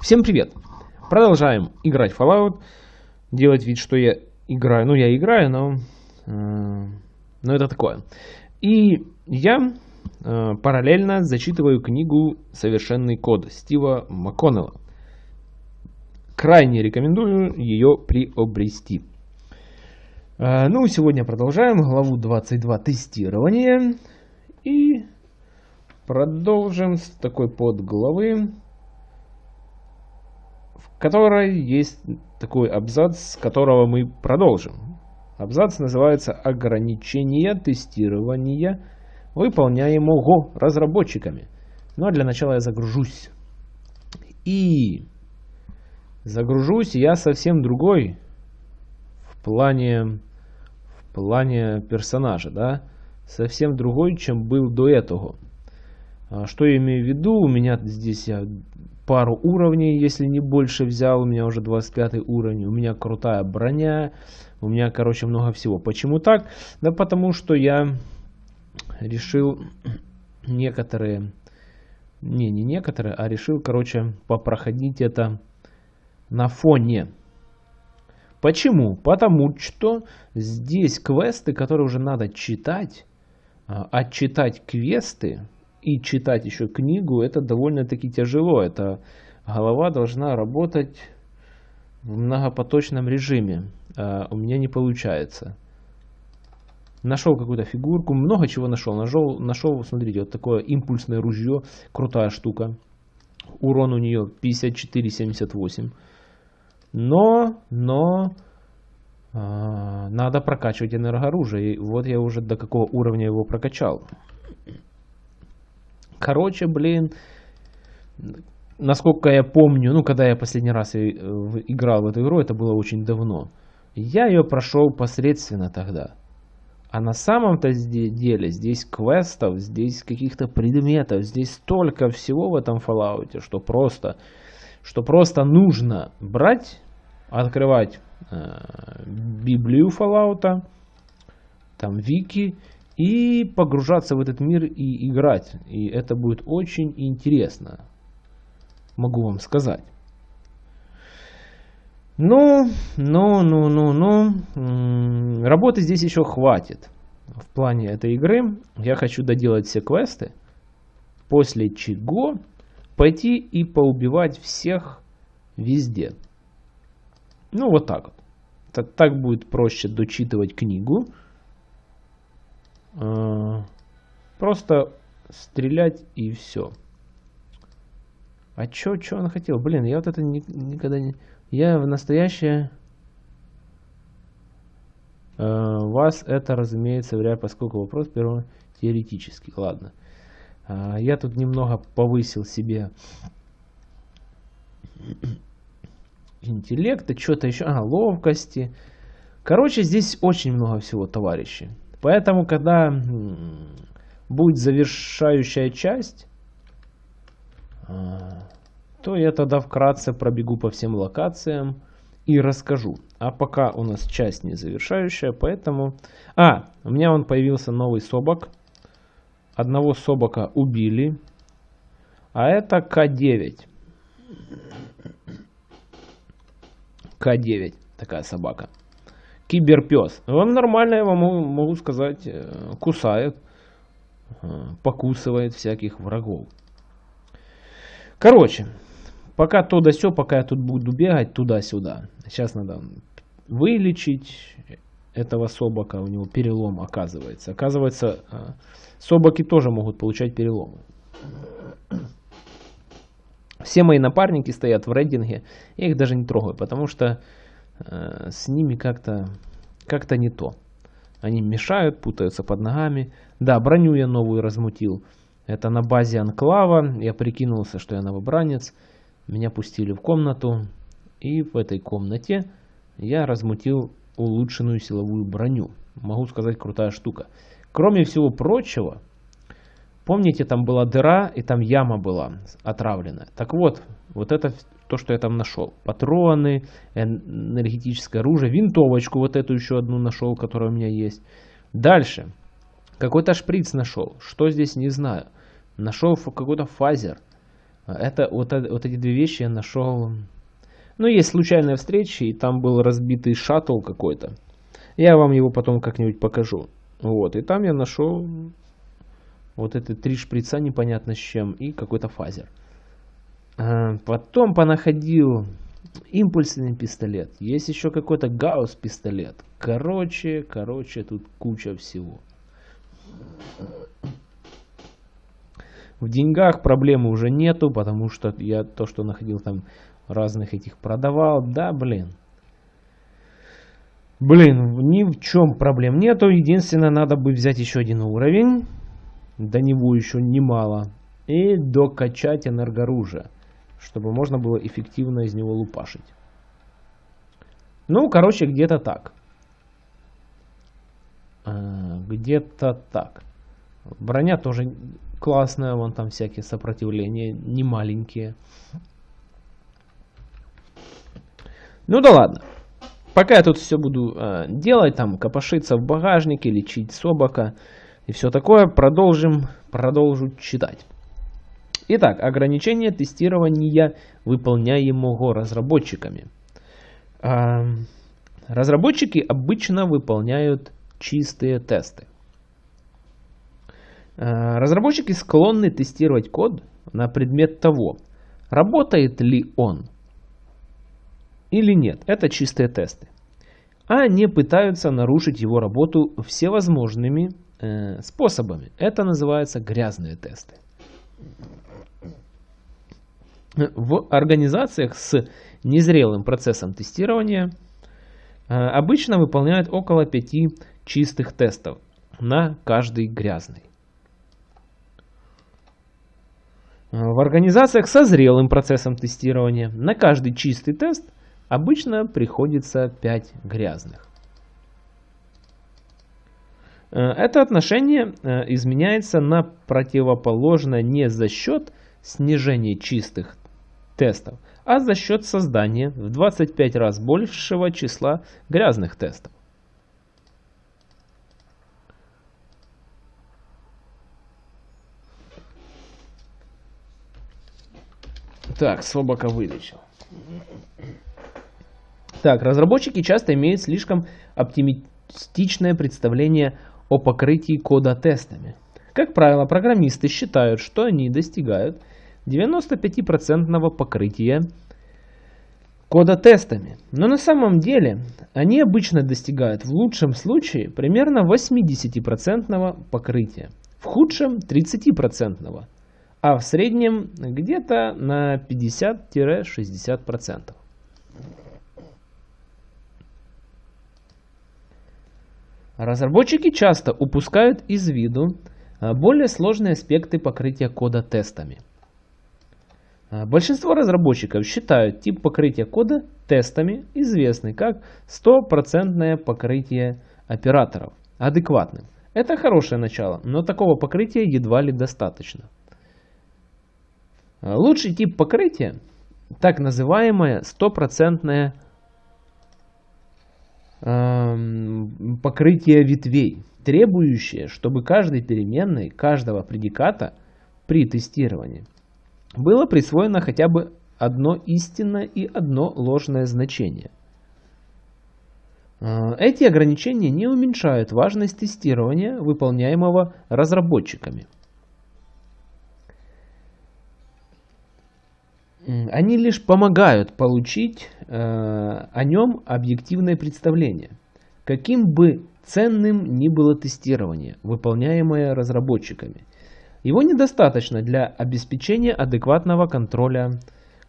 Всем привет! Продолжаем играть Fallout. Делать вид, что я играю. Ну, я играю, но... Э, но это такое. И я э, параллельно зачитываю книгу «Совершенный код» Стива МакКоннелла. Крайне рекомендую ее приобрести. Э, ну, сегодня продолжаем главу 22 тестирование. И продолжим с такой подглавы в которой есть такой абзац, с которого мы продолжим. Абзац называется «Ограничение тестирования, выполняемого разработчиками». Ну а для начала я загружусь. И загружусь я совсем другой в плане, в плане персонажа, да, совсем другой, чем был до этого. А что я имею в виду? У меня здесь я пару уровней, если не больше взял. У меня уже 25 уровень. У меня крутая броня. У меня, короче, много всего. Почему так? Да потому что я решил некоторые... Не, не некоторые, а решил, короче, попроходить это на фоне. Почему? Потому что здесь квесты, которые уже надо читать, а, отчитать квесты, и читать еще книгу, это довольно-таки тяжело. Это голова должна работать в многопоточном режиме. А у меня не получается. Нашел какую-то фигурку, много чего нашел. Нашел, нашел, смотрите, вот такое импульсное ружье, крутая штука. Урон у нее 54-78. Но, но, э, надо прокачивать энергооружие. И вот я уже до какого уровня его прокачал. Короче, блин, насколько я помню, ну, когда я последний раз э, играл в эту игру, это было очень давно. Я ее прошел посредственно тогда. А на самом-то деле здесь квестов, здесь каких-то предметов, здесь столько всего в этом Fallout, что просто, что просто нужно брать, открывать э, Библию Fallout, там вики и погружаться в этот мир и играть. И это будет очень интересно, могу вам сказать. Ну, ну, ну, ну, ну, работы здесь еще хватит. В плане этой игры я хочу доделать все квесты, после чего пойти и поубивать всех везде. Ну, вот так вот. Так, так будет проще дочитывать книгу, просто стрелять и все. А чё, чё он хотел? Блин, я вот это ни, никогда не... Я в настоящее... Uh, вас это, разумеется, вряд поскольку вопрос первого теоретический. Ладно. Uh, я тут немного повысил себе интеллекта, что-то еще, а, ловкости. Короче, здесь очень много всего, товарищи. Поэтому, когда будет завершающая часть, а, то я тогда вкратце пробегу по всем локациям и расскажу. А пока у нас часть не завершающая, поэтому... А, у меня он появился новый собак. Одного собака убили. А это К9. К9, такая собака киберпес. Он нормально, я вам могу сказать, э, кусает, э, покусывает всяких врагов. Короче, пока то да все, пока я тут буду бегать туда-сюда. Сейчас надо вылечить этого собака, у него перелом оказывается. Оказывается, э, собаки тоже могут получать переломы. Все мои напарники стоят в рейдинге, я их даже не трогаю, потому что Э, с ними как-то как-то не то. Они мешают, путаются под ногами. Да, броню я новую размутил. Это на базе анклава. Я прикинулся, что я новобранец. Меня пустили в комнату. И в этой комнате я размутил улучшенную силовую броню. Могу сказать, крутая штука. Кроме всего прочего, помните, там была дыра и там яма была отравленная. Так вот, вот это то, что я там нашел. Патроны, энергетическое оружие, винтовочку вот эту еще одну нашел, которая у меня есть. Дальше. Какой-то шприц нашел. Что здесь, не знаю. Нашел какой-то фазер. Это вот, вот эти две вещи я нашел. Ну, есть случайная встреча, и там был разбитый шаттл какой-то. Я вам его потом как-нибудь покажу. Вот, и там я нашел вот эти три шприца непонятно с чем и какой-то фазер. А, потом понаходил импульсный пистолет. Есть еще какой-то гаусс пистолет. Короче, короче, тут куча всего. В деньгах проблемы уже нету, потому что я то, что находил там разных этих продавал. Да, блин. Блин, ни в чем проблем нету. Единственное, надо бы взять еще один уровень. До него еще немало. И докачать энергооружие. Чтобы можно было эффективно из него лупашить. Ну, короче, где-то так. А, где-то так. Броня тоже классная, вон там всякие сопротивления, не маленькие. Ну да ладно. Пока я тут все буду э, делать, там копошиться в багажнике, лечить собака и все такое, продолжим, продолжу читать. Итак, ограничение тестирования выполняемого разработчиками. Э, разработчики обычно выполняют чистые тесты. Э, разработчики склонны тестировать код на предмет того, работает ли он или нет. Это чистые тесты. А не пытаются нарушить его работу всевозможными э, способами. Это называется грязные тесты. В организациях с незрелым процессом тестирования э, обычно выполняют около 5 чистых тестов на каждый грязный. В организациях со зрелым процессом тестирования на каждый чистый тест обычно приходится 5 грязных. Э, это отношение э, изменяется на противоположное не за счет снижения чистых тестов, а за счет создания в 25 раз большего числа грязных тестов. Так, собака вылечил. Так, разработчики часто имеют слишком оптимистичное представление о покрытии кода тестами. Как правило, программисты считают, что они достигают 95% покрытия кода тестами. Но на самом деле они обычно достигают в лучшем случае примерно 80% покрытия, в худшем 30%, а в среднем где-то на 50-60%. Разработчики часто упускают из виду а, более сложные аспекты покрытия кода тестами. А, большинство разработчиков считают тип покрытия кода тестами известный как стопроцентное покрытие операторов адекватным. Это хорошее начало, но такого покрытия едва ли достаточно. А, лучший тип покрытия – так называемое стопроцентное покрытие ветвей, требующее, чтобы каждой переменной каждого предиката при тестировании было присвоено хотя бы одно истинное и одно ложное значение. А, эти ограничения не уменьшают важность тестирования, выполняемого разработчиками. Они лишь помогают получить э, о нем объективное представление. Каким бы ценным ни было тестирование, выполняемое разработчиками, его недостаточно для обеспечения адекватного контроля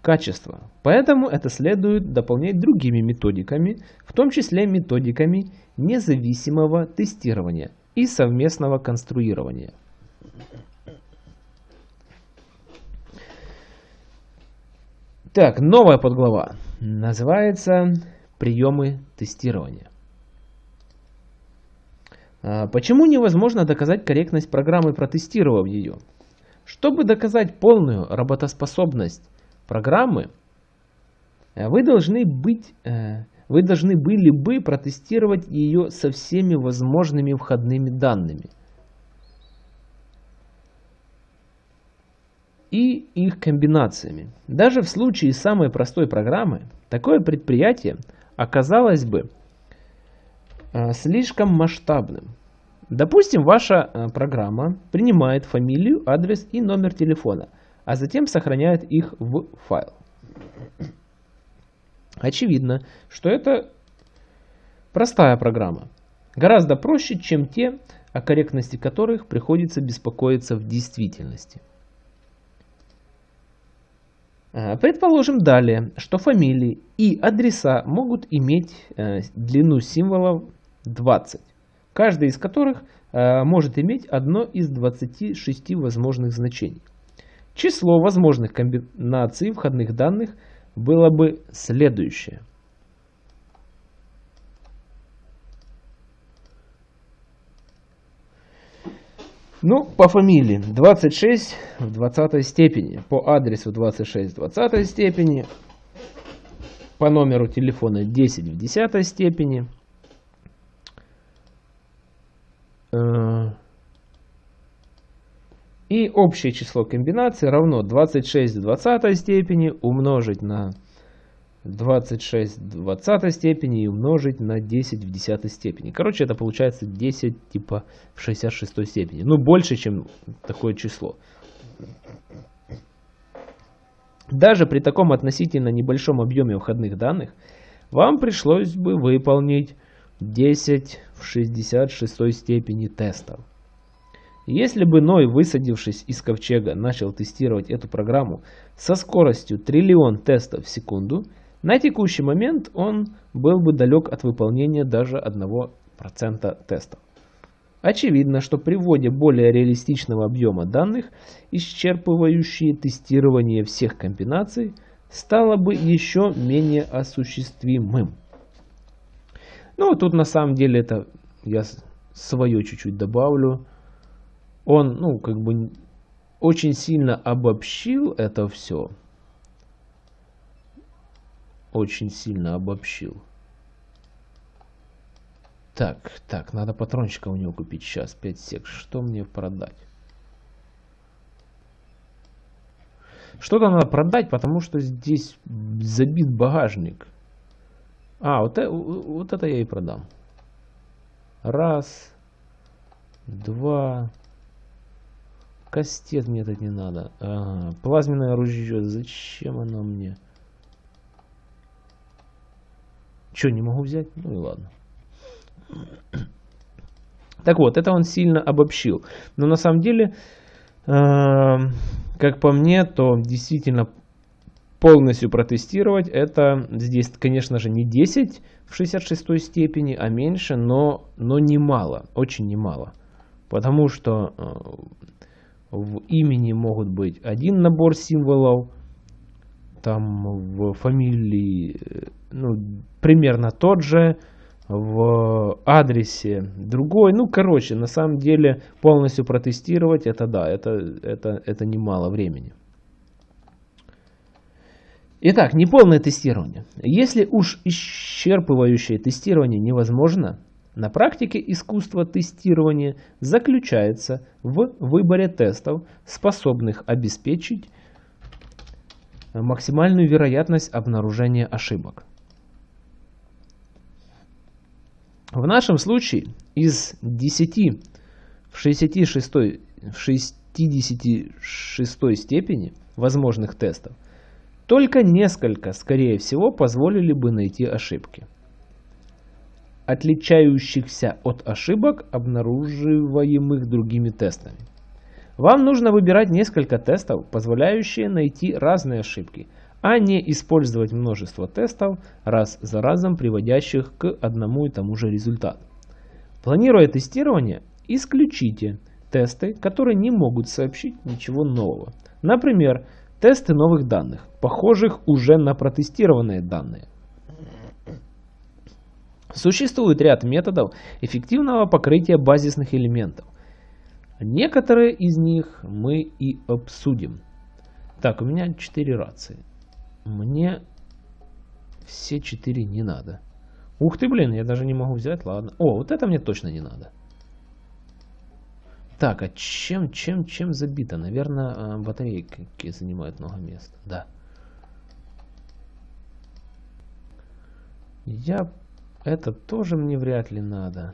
качества. Поэтому это следует дополнять другими методиками, в том числе методиками независимого тестирования и совместного конструирования. Так, новая подглава. Называется «Приемы тестирования». А, почему невозможно доказать корректность программы, протестировав ее? Чтобы доказать полную работоспособность программы, э, вы должны, быть, э, вы должны были бы протестировать ее со всеми возможными входными данными – и их комбинациями. Даже в случае самой простой программы, такое предприятие оказалось бы слишком масштабным. Допустим, ваша э, программа принимает фамилию, адрес и номер телефона, а затем сохраняет их в файл. Очевидно, что это простая программа, гораздо проще, чем те, о корректности которых приходится беспокоиться в действительности. А, предположим далее, что фамилии и адреса могут иметь э, длину символов 20, каждый из которых э, может иметь одно из 26 возможных значений. Число возможных комбинаций входных данных было бы следующее. Ну, по фамилии 26 в 20 степени, по адресу 26 в 20 степени, по номеру телефона 10 в 10 степени. Э, и общее число комбинаций равно 26 в 20 степени умножить на 26 в 20 степени и умножить на 10 в 10 степени. Короче, это получается 10 типа в 66 степени. Ну, больше, чем такое число. Даже при таком относительно небольшом объеме входных данных, вам пришлось бы выполнить 10 в 66 степени тестов. Если бы Ной, высадившись из ковчега, начал тестировать эту программу со скоростью триллион тестов в секунду – на текущий момент он был бы далек от выполнения даже 1% тестов. Очевидно, что при вводе более реалистичного объема данных, исчерпывающие тестирование всех комбинаций, стало бы еще менее осуществимым. Ну, тут на самом деле это я свое чуть-чуть добавлю. Он, ну, как бы очень сильно обобщил это все очень сильно обобщил. Так, так, надо патрончика у него купить сейчас, 5 сек. Что мне продать? Что-то надо продать, потому что здесь забит багажник. А, вот, это, вот это я и продам. Раз, два. Кастет мне тут не надо. Ага. Плазменное ружье. Зачем оно мне? Что, не могу взять? Ну и ладно. Так вот, это он сильно обобщил. Но на самом деле, э, как по мне, то действительно полностью протестировать это здесь, конечно же, не 10 в 66 степени, а меньше, но, но немало, очень немало. Потому что э, в имени могут быть один набор символов, там в фамилии э, ну, примерно тот же, в адресе другой. Ну, короче, на самом деле полностью протестировать, это да, это, это, это немало времени. Итак, неполное тестирование. Если уж исчерпывающее тестирование невозможно, на практике искусство тестирования заключается в выборе тестов, способных обеспечить максимальную вероятность обнаружения ошибок. В нашем случае из 10 в 66, в 66 степени возможных тестов только несколько, скорее всего, позволили бы найти ошибки, отличающихся от ошибок, обнаруживаемых другими тестами. Вам нужно выбирать несколько тестов, позволяющие найти разные ошибки – а не использовать множество тестов, раз за разом приводящих к одному и тому же результату. Планируя тестирование, исключите тесты, которые не могут сообщить ничего нового. Например, тесты новых данных, похожих уже на протестированные данные. Существует ряд методов эффективного покрытия базисных элементов. Некоторые из них мы и обсудим. Так, у меня 4 рации. Мне все четыре не надо. Ух ты, блин, я даже не могу взять, ладно. О, вот это мне точно не надо. Так, а чем, чем, чем забито? Наверное, а, батарейки занимают много места. Да. Я... Это тоже мне вряд ли надо.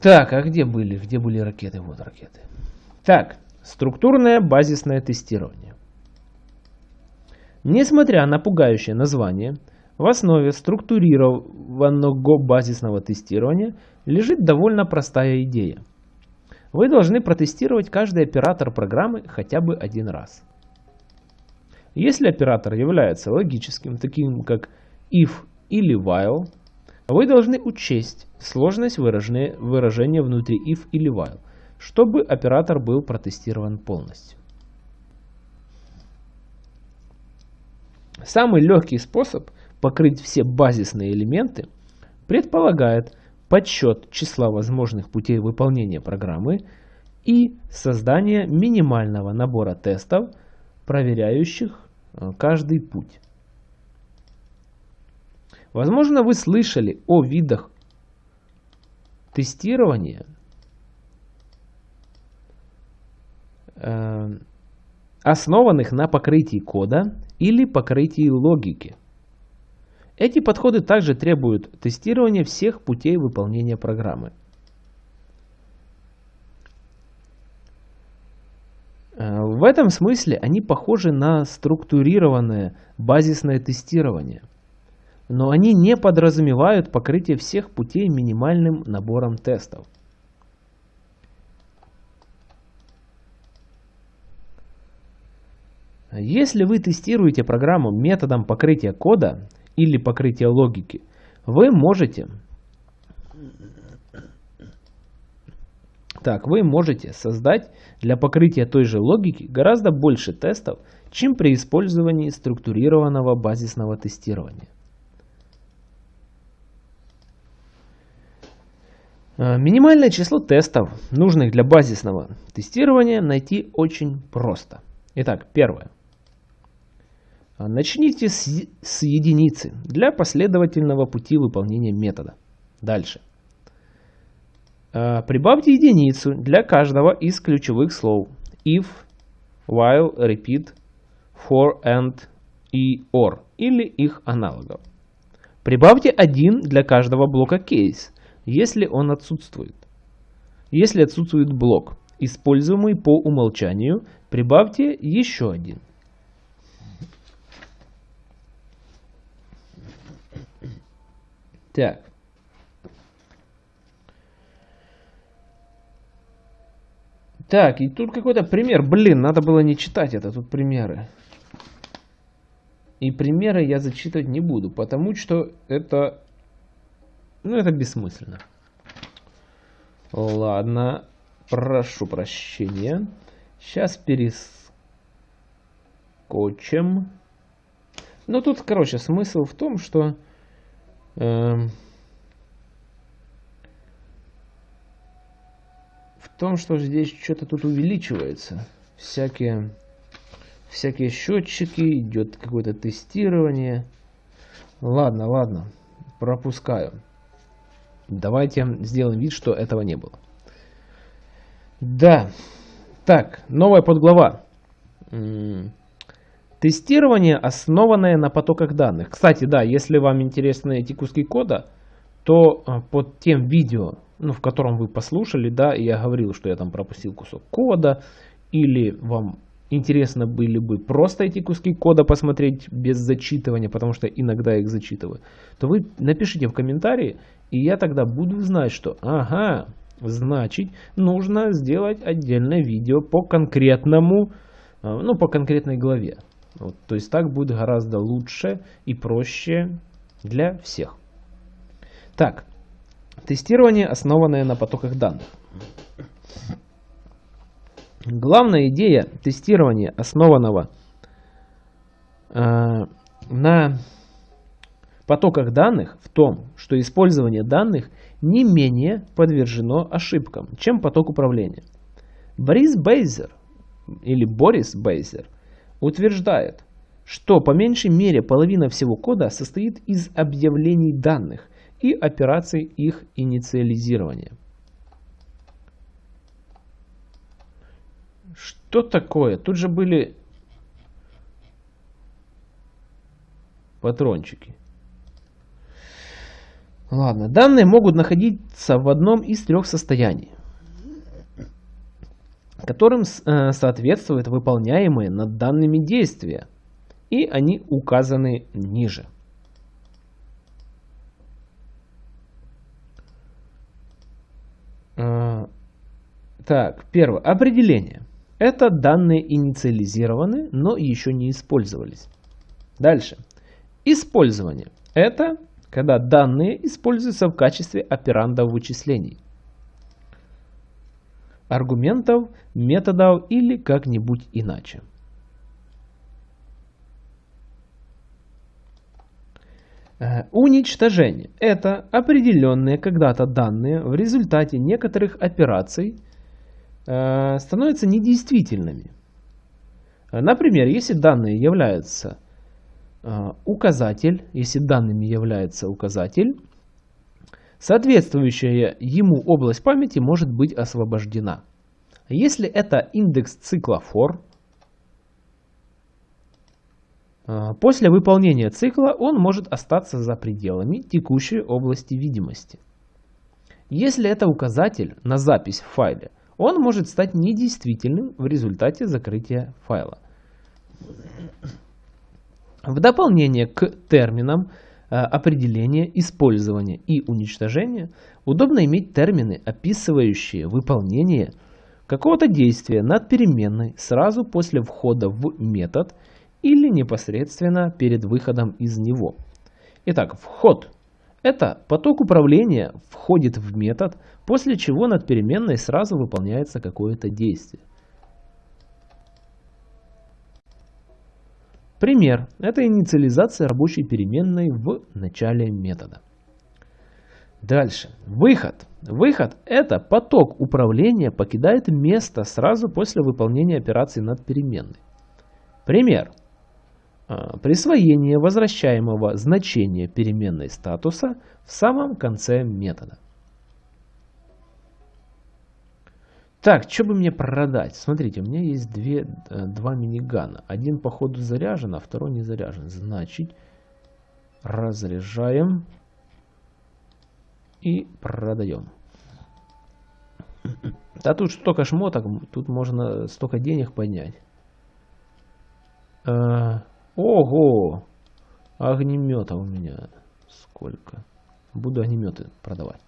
Так, а где были? Где были ракеты? Вот ракеты. Так, структурное базисное тестирование. Несмотря на пугающее название, в основе структурированного базисного тестирования лежит довольно простая идея. Вы должны протестировать каждый оператор программы хотя бы один раз. Если оператор является логическим, таким как if или while, вы должны учесть сложность выражения, внутри if или while, чтобы оператор был протестирован полностью. Самый легкий способ покрыть все базисные элементы предполагает подсчет числа возможных путей выполнения программы и создание минимального набора тестов, проверяющих э, каждый путь. Возможно, вы слышали о видах тестирования, э, основанных на покрытии кода или покрытии логики. Эти подходы также требуют тестирования всех путей выполнения программы. Э, в этом смысле они похожи на структурированное базисное тестирование, но они не подразумевают покрытие всех путей минимальным набором тестов. Если вы тестируете программу методом покрытия кода, или покрытия логики, вы можете так, вы можете создать для покрытия той же логики гораздо больше тестов, чем при использовании структурированного базисного тестирования. Э, минимальное число тестов, нужных для базисного тестирования, найти очень просто. Итак, первое. А, начните с, с единицы для последовательного пути выполнения метода. Дальше. А, прибавьте единицу для каждого из ключевых слов if, while, repeat, for, and и or или их аналогов. Прибавьте один для каждого блока case, если он отсутствует. Если отсутствует блок, используемый по умолчанию, прибавьте еще один. Так. Так, и тут какой-то пример. Блин, надо было не читать это, тут примеры. И примеры я зачитывать не буду, потому что это... Ну, это бессмысленно. Ладно, прошу прощения. Сейчас перескочим. Ну, тут, короче, смысл в том, что в том, что здесь что-то тут увеличивается. Всякие, всякие счетчики, идет какое-то тестирование. Ладно, ладно, пропускаю. Давайте сделаем вид, что этого не было. Да. Так, новая подглава. Тестирование, основанное на потоках данных. Кстати, да, если вам интересны эти куски кода, то а, под тем видео, ну, в котором вы послушали, да, я говорил, что я там пропустил кусок кода, или вам интересно были бы просто эти куски кода посмотреть без зачитывания, потому что иногда их зачитываю, то вы напишите в комментарии, и я тогда буду знать, что ага, значит, нужно сделать отдельное видео по конкретному, а, ну, по конкретной главе. Вот, то есть так будет гораздо лучше и проще для всех. Так, тестирование, основанное на потоках данных. Главная идея тестирования, основанного э, на потоках данных, в том, что использование данных не менее подвержено ошибкам, чем поток управления. Борис Бейзер или Борис Бейзер – утверждает, что по меньшей мере половина всего кода состоит из объявлений данных и операций их инициализирования. Что такое? Тут же были патрончики. Ладно, данные могут находиться в одном из трех состояний, которым э, соответствуют выполняемые над данными действия, и они указаны ниже. Э, так, первое. Определение. Это данные инициализированы, но еще не использовались. Дальше. Использование. Это когда данные используются в качестве операндов вычислений, аргументов, методов или как-нибудь иначе. Э, уничтожение – это определенные когда-то данные в результате некоторых операций э, становятся недействительными. Например, если данные являются а, указатель, если данными является указатель, соответствующая ему область памяти может быть освобождена. Если это индекс цикла for, а, после выполнения цикла он может остаться за пределами текущей области видимости. Если это указатель на запись в файле, он может стать недействительным в результате закрытия файла. В дополнение к терминам э, определения, использования и уничтожения удобно иметь термины, описывающие выполнение какого-то действия над переменной сразу после входа в метод или непосредственно перед выходом из него. Итак, вход – это поток управления входит в метод, после чего над переменной сразу выполняется какое-то действие. Пример – это инициализация рабочей переменной в начале метода. Дальше. Выход. Выход – это поток управления покидает место сразу после выполнения операции над переменной. Пример. А, присвоение возвращаемого значения переменной статуса в самом конце метода. Так, что бы мне продать? Смотрите, у меня есть две, э, два минигана. Один по ходу заряжен, а второй не заряжен. Значит, разряжаем и продаем. Да тут столько шмоток, тут можно столько денег поднять. Э, ого! Огнемета у меня сколько? Буду огнеметы продавать.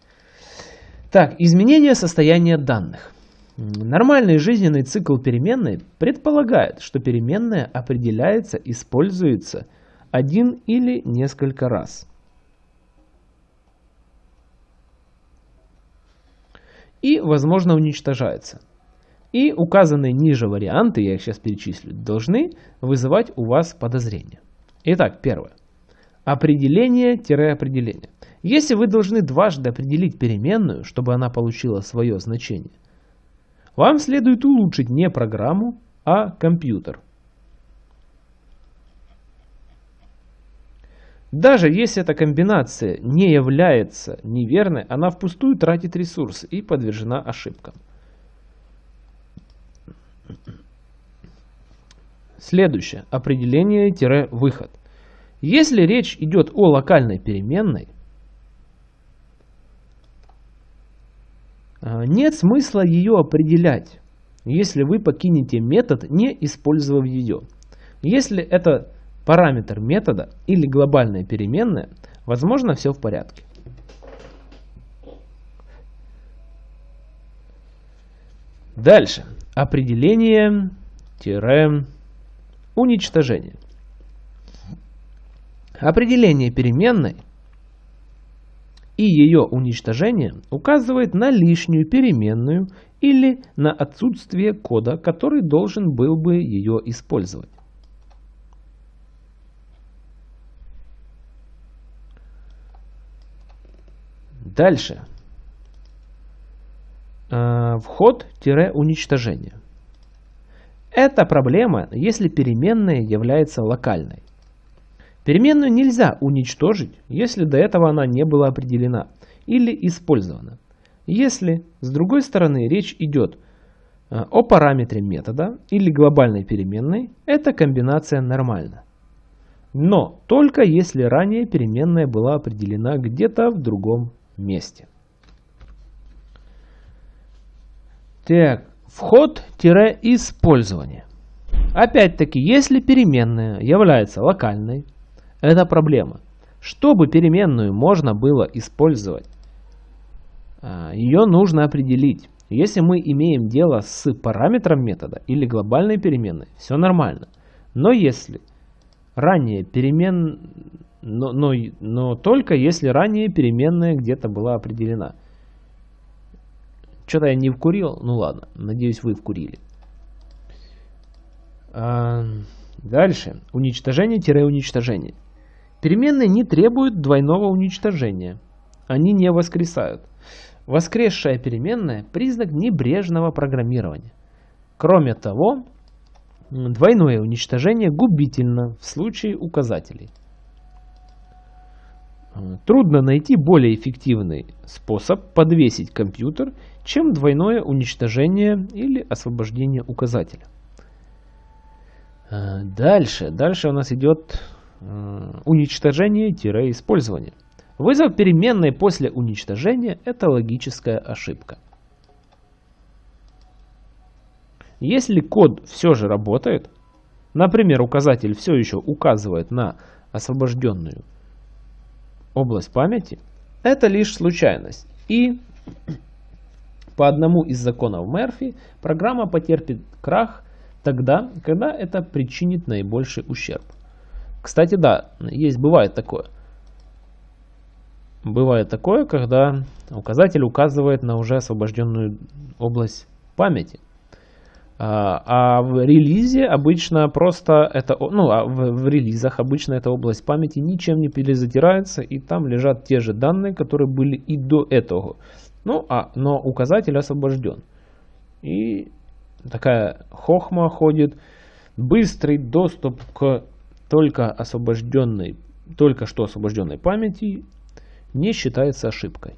Так, изменение состояния данных. Нормальный жизненный цикл переменной предполагает, что переменная определяется, используется один или несколько раз. И, возможно, уничтожается. И указанные ниже варианты, я их сейчас перечислю, должны вызывать у вас подозрения. Итак, первое. Определение-определение. Если вы должны дважды определить переменную, чтобы она получила свое значение, вам следует улучшить не программу, а компьютер. Даже если эта комбинация не является неверной, она впустую тратит ресурсы и подвержена ошибкам. Следующее. Определение-выход. Если речь идет о локальной переменной, нет смысла ее определять, если вы покинете метод, не использовав ее. Если это параметр метода или глобальная переменная, возможно все в порядке. Дальше. Определение-уничтожение. Определение переменной – и ее уничтожение указывает на лишнюю переменную или на отсутствие кода, который должен был бы ее использовать. Дальше. Э, Вход-уничтожение. Это проблема, если переменная является локальной. Переменную нельзя уничтожить, если до этого она не была определена или использована. Если, с другой стороны, речь идет э, о параметре метода или глобальной переменной, эта комбинация нормальна. Но только если ранее переменная была определена где-то в другом месте. Так, вход-использование. Опять-таки, если переменная является локальной, это проблема. Чтобы переменную можно было использовать, а, ее нужно определить. Если мы имеем дело с параметром метода или глобальной переменной, все нормально. Но если ранее перемен... Но, но, но только если ранее переменная где-то была определена. Что-то я не вкурил. Ну ладно, надеюсь вы вкурили. А, дальше. Уничтожение-уничтожение. Переменные не требуют двойного уничтожения. Они не воскресают. Воскресшая переменная – признак небрежного программирования. Кроме того, двойное уничтожение губительно в случае указателей. Трудно найти более эффективный способ подвесить компьютер, чем двойное уничтожение или освобождение указателя. Дальше, дальше у нас идет уничтожение-использование. Вызов переменной после уничтожения – это логическая ошибка. Если код все же работает, например, указатель все еще указывает на освобожденную область памяти, это лишь случайность. И по одному из законов Мерфи программа потерпит крах тогда, когда это причинит наибольший ущерб. Кстати, да, есть, бывает такое – Бывает такое, когда указатель указывает на уже освобожденную область памяти. А, а в релизе обычно просто это, ну, а в, в релизах обычно эта область памяти ничем не перезатирается, и там лежат те же данные, которые были и до этого. Ну, а, но указатель освобожден. И такая хохма ходит, быстрый доступ к только освобожденной, только что освобожденной памяти не считается ошибкой.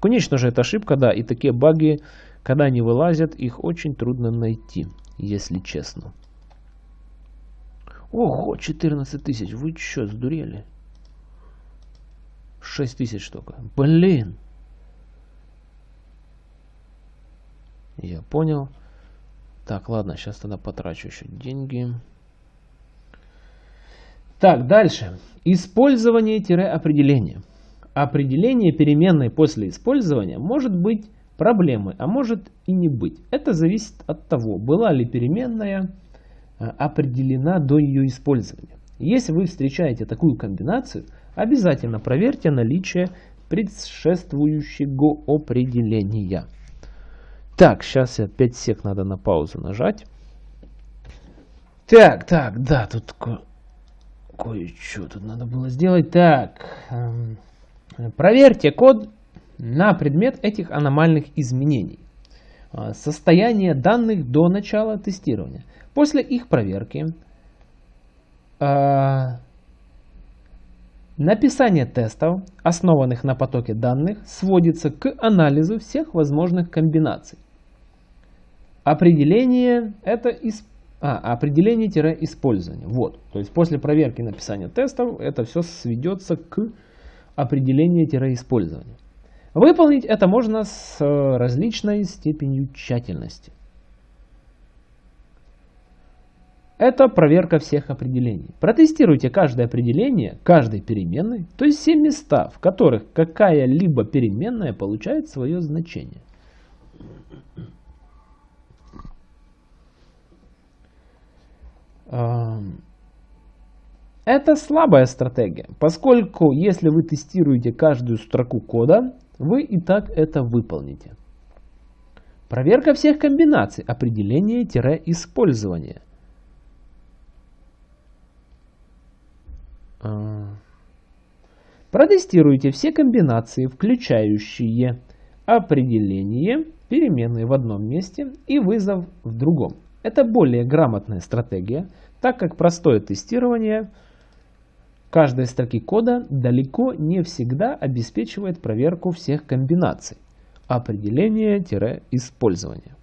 Конечно же, это ошибка, да, и такие баги, когда они вылазят, их очень трудно найти, если честно. Ого, 14 тысяч, вы что, сдурели? 6 тысяч только. Блин. Я понял. Так, ладно, сейчас тогда потрачу еще деньги. Так, дальше. Использование-определение определение переменной после использования может быть проблемой, а может и не быть. Это зависит от того, была ли переменная э, определена до ее использования. Если вы встречаете такую комбинацию, обязательно проверьте наличие предшествующего определения. Так, сейчас я 5 сек надо на паузу нажать. Так, так, да, тут ко кое-что тут надо было сделать. Так, эм, Проверьте код на предмет этих аномальных изменений. А, состояние данных до начала тестирования. После их проверки а, написание тестов, основанных на потоке данных, сводится к анализу всех возможных комбинаций. Определение это из, а, определение-использование. Вот. То есть после проверки написания тестов это все сведется к определение-использование. Выполнить это можно с э, различной степенью тщательности. Это проверка всех определений. Протестируйте каждое определение каждой переменной, то есть все места, в которых какая-либо переменная получает свое значение. Это слабая стратегия, поскольку если вы тестируете каждую строку кода, вы и так это выполните. Проверка всех комбинаций, определение-использование. А. Протестируйте все комбинации, включающие определение переменной в одном месте и вызов в другом. Это более грамотная стратегия, так как простое тестирование каждой строки кода далеко не всегда обеспечивает проверку всех комбинаций определения-использования.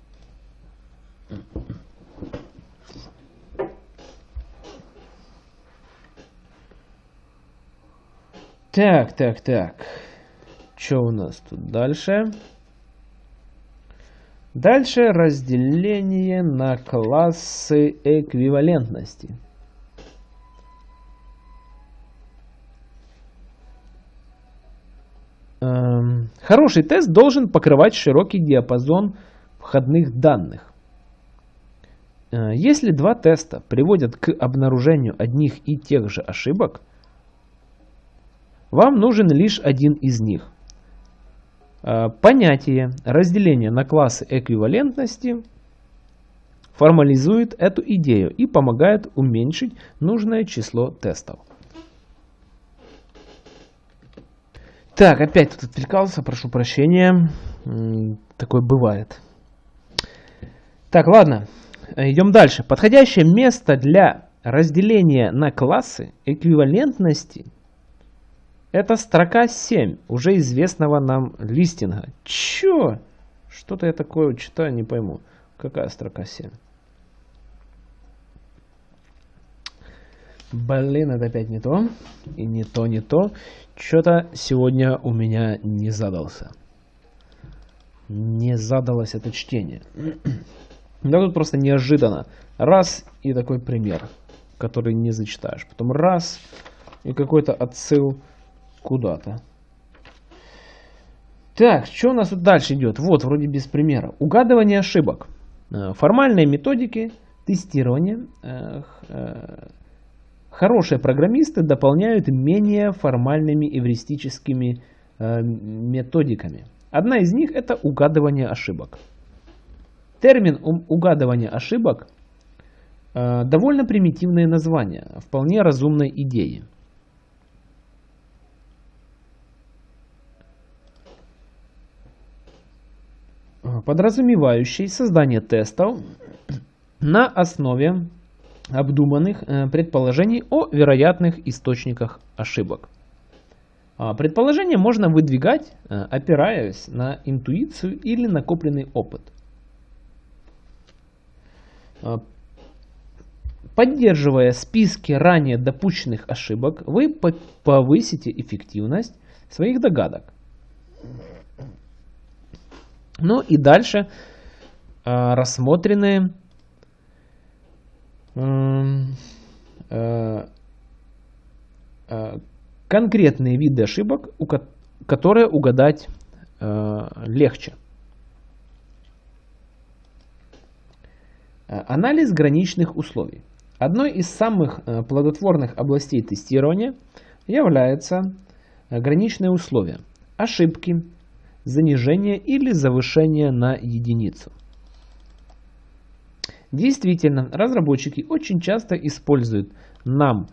Так, так, так. Что у нас тут дальше? Дальше разделение на классы эквивалентности. Хороший тест должен покрывать широкий диапазон входных данных. Э, если два теста приводят к обнаружению одних и тех же ошибок, вам нужен лишь один из них. Э, понятие разделения на классы эквивалентности формализует эту идею и помогает уменьшить нужное число тестов. Так, опять тут отвлекался, прошу прощения. Такое бывает. Так, ладно, идем дальше. Подходящее место для разделения на классы эквивалентности это строка 7 уже известного нам листинга. Чё? Что-то я такое читаю, не пойму. Какая строка 7? Блин, это опять не то. И не то, не то. Что-то сегодня у меня не задался. Не задалось это чтение. Да тут просто неожиданно. Раз и такой пример, который не зачитаешь. Потом раз и какой-то отсыл куда-то. Так, что у нас тут дальше идет? Вот, вроде без примера. Угадывание ошибок. Э, формальные методики тестирования э, Хорошие программисты дополняют менее формальными эвристическими э, методиками. Одна из них это угадывание ошибок. Термин угадывание ошибок э, довольно примитивное название, вполне разумной идеи. подразумевающий создание тестов на основе обдуманных э, предположений о вероятных источниках ошибок. А, предположения можно выдвигать, э, опираясь на интуицию или накопленный опыт. А, поддерживая списки ранее допущенных ошибок, вы повысите эффективность своих догадок. Ну и дальше а, рассмотрены э, конкретные виды ошибок, которые угадать э, легче. Анализ граничных условий. Одной из самых плодотворных областей тестирования является граничные условия. Ошибки, занижение или завышение на единицу. Действительно, разработчики очень часто используют нам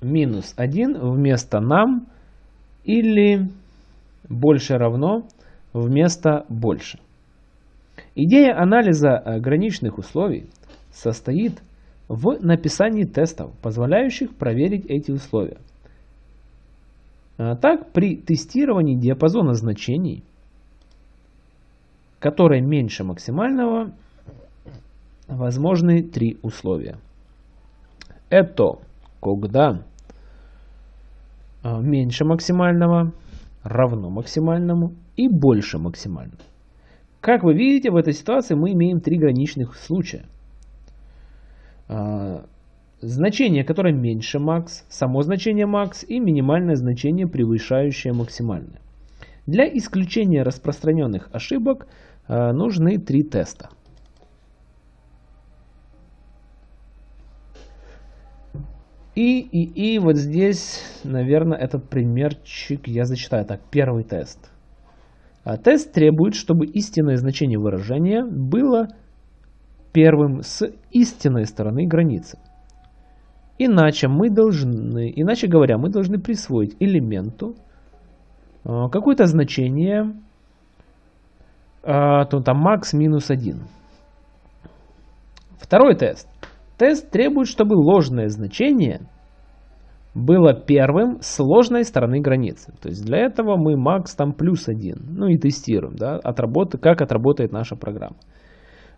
минус 1 вместо нам или больше равно вместо больше. Идея анализа граничных условий состоит в написании тестов, позволяющих проверить эти условия. А так, при тестировании диапазона значений, который меньше максимального, возможны три условия. Это когда а, меньше максимального равно максимальному и больше максимального. Как вы видите, в этой ситуации мы имеем три граничных случая. А, значение, которое меньше max, само значение max и минимальное значение, превышающее максимальное. Для исключения распространенных ошибок а, нужны три теста. И, и, и вот здесь, наверное, этот примерчик я зачитаю. Так, первый тест. А тест требует, чтобы истинное значение выражения было первым с истинной стороны границы. Иначе мы должны, иначе говоря, мы должны присвоить элементу а, какое-то значение, а, то там max минус 1. Второй тест. Тест требует, чтобы ложное значение было первым с ложной стороны границы. То есть для этого мы max там плюс один. Ну и тестируем, да, отработать, как отработает наша программа.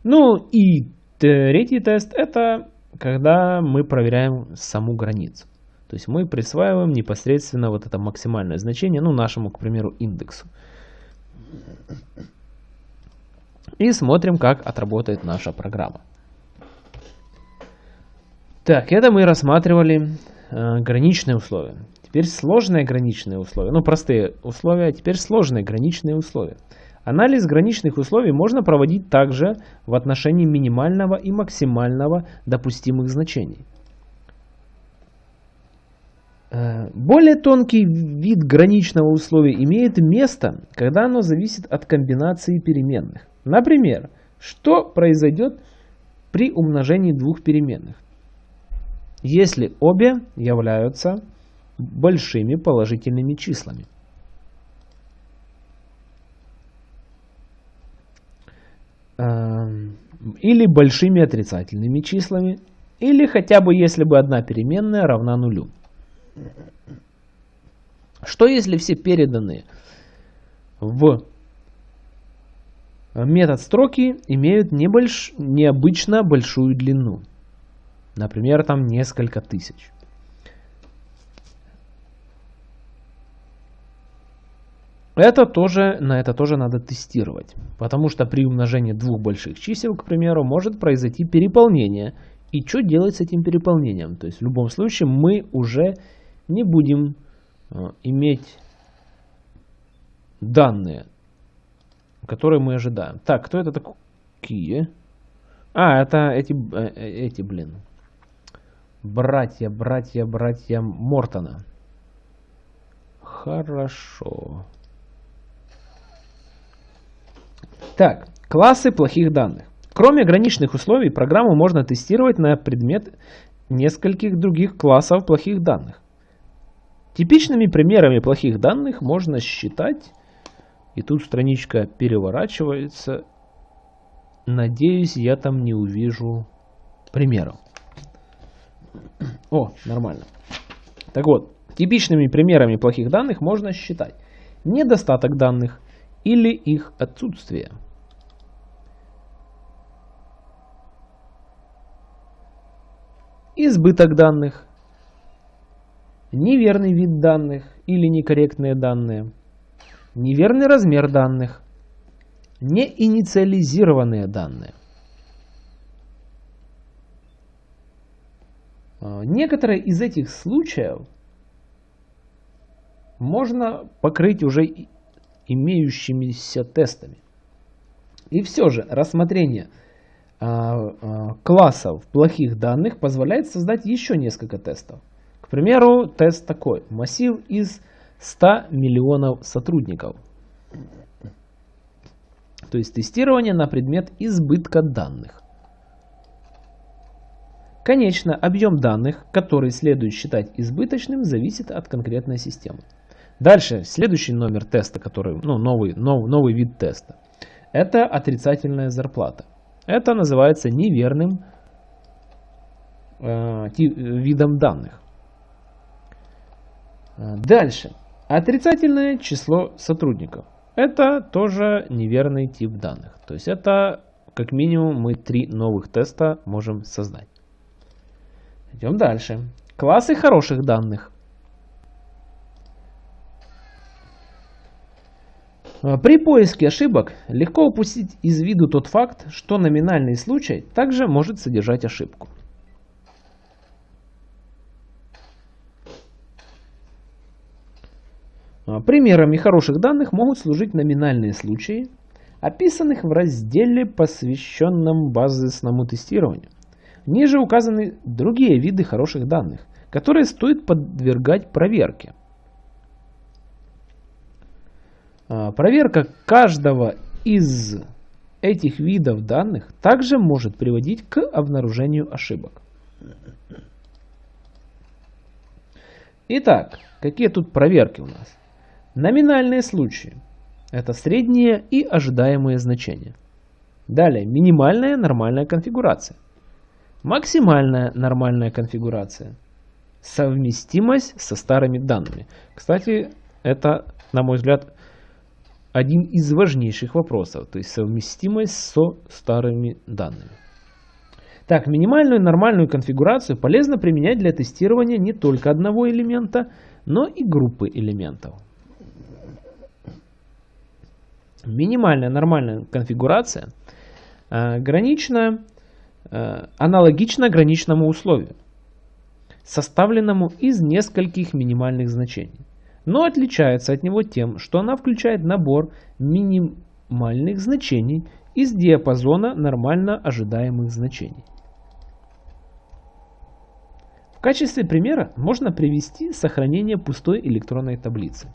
Ну и третий тест это когда мы проверяем саму границу. То есть мы присваиваем непосредственно вот это максимальное значение, ну нашему, к примеру, индексу. И смотрим, как отработает наша программа. Так, это мы рассматривали э, граничные условия. Теперь сложные граничные условия. Ну, простые условия, а теперь сложные граничные условия. Анализ граничных условий можно проводить также в отношении минимального и максимального допустимых значений. Э, более тонкий вид граничного условия имеет место, когда оно зависит от комбинации переменных. Например, что произойдет при умножении двух переменных? Если обе являются большими положительными числами. Эм, или большими отрицательными числами, или хотя бы если бы одна переменная равна нулю. Что если все переданные в метод строки имеют небольш... необычно большую длину? Например, там несколько тысяч. Это тоже, на это тоже надо тестировать, потому что при умножении двух больших чисел, к примеру, может произойти переполнение. И что делать с этим переполнением? То есть в любом случае мы уже не будем э, иметь данные, которые мы ожидаем. Так, кто это такие? А, это эти, э, э, эти, блин. Братья, братья, братья Мортона. Хорошо. Так, классы плохих данных. Кроме ограниченных условий, программу можно тестировать на предмет нескольких других классов плохих данных. Типичными примерами плохих данных можно считать, и тут страничка переворачивается, надеюсь, я там не увижу примеров. О, нормально. Так вот, типичными примерами плохих данных можно считать недостаток данных или их отсутствие. Избыток данных, неверный вид данных или некорректные данные, неверный размер данных, неинициализированные данные. Некоторые из этих случаев можно покрыть уже имеющимися тестами. И все же рассмотрение а, а, классов плохих данных позволяет создать еще несколько тестов. К примеру, тест такой. Массив из 100 миллионов сотрудников. То есть тестирование на предмет избытка данных. Конечно, объем данных, который следует считать избыточным, зависит от конкретной системы. Дальше, следующий номер теста, который, ну, новый, нов, новый вид теста, это отрицательная зарплата. Это называется неверным э, видом данных. Дальше. Отрицательное число сотрудников. Это тоже неверный тип данных. То есть это как минимум мы три новых теста можем создать. Идем дальше. Классы хороших данных. А, при поиске ошибок легко упустить из виду тот факт, что номинальный случай также может содержать ошибку. А, примерами хороших данных могут служить номинальные случаи, описанных в разделе, посвященном базисному тестированию. Ниже указаны другие виды хороших данных, которые стоит подвергать проверке. А, проверка каждого из этих видов данных также может приводить к обнаружению ошибок. Итак, какие тут проверки у нас? Номинальные случаи. Это средние и ожидаемые значения. Далее, минимальная нормальная конфигурация. Максимальная нормальная конфигурация. Совместимость со старыми данными. Кстати, это, на мой взгляд, один из важнейших вопросов. То есть совместимость со старыми данными. Так, минимальную нормальную конфигурацию полезно применять для тестирования не только одного элемента, но и группы элементов. Минимальная нормальная конфигурация э, гранична, э, аналогична граничному условию, составленному из нескольких минимальных значений, но отличается от него тем, что она включает набор минимальных значений из диапазона нормально ожидаемых значений. В качестве примера можно привести сохранение пустой электронной таблицы.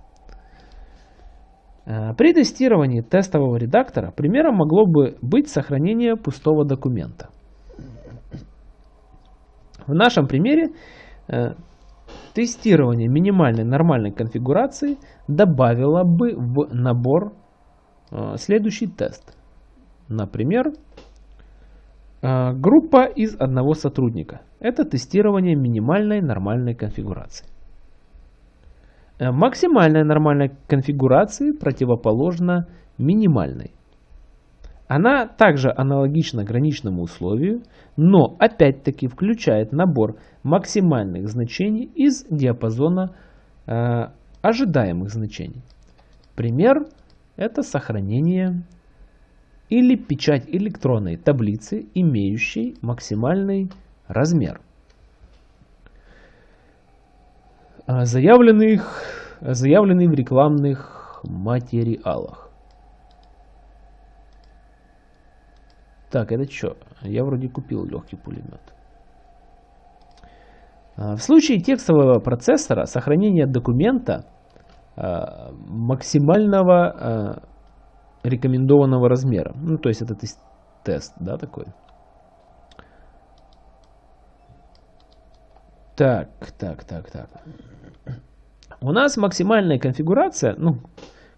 Э, при тестировании тестового редактора примером могло бы быть сохранение пустого документа. В нашем примере э, тестирование минимальной нормальной конфигурации добавило бы в набор э, следующий тест. Например, группа из одного сотрудника. Это тестирование минимальной нормальной конфигурации. Э, максимальная нормальная конфигурации противоположна минимальной. Она также аналогична граничному условию, но опять-таки включает набор максимальных значений из диапазона э, ожидаемых значений. Пример – это сохранение или печать электронной таблицы, имеющей максимальный размер. А, заявленных, заявленный в рекламных материалах. Так, это что? Я вроде купил легкий пулемет. А, в случае текстового процессора сохранение документа а, максимального рекомендованного размера. Ну, то есть это тест, да, такой. Так, так, так, так. У нас максимальная конфигурация, ну,